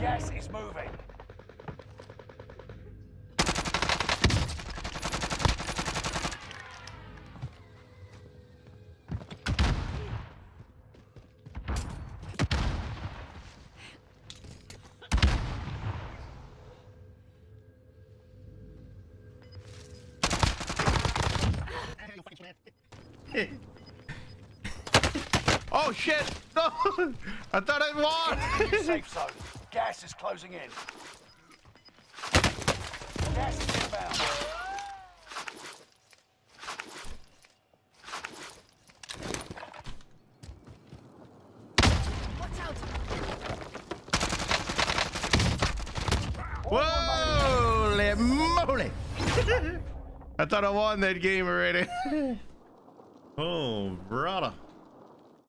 Gas is moving. oh shit! No! I thought I won! Safe zone. Gas is closing in. Gas is inbound. Watch out! Holy moly! I thought I won that game already. oh, brother.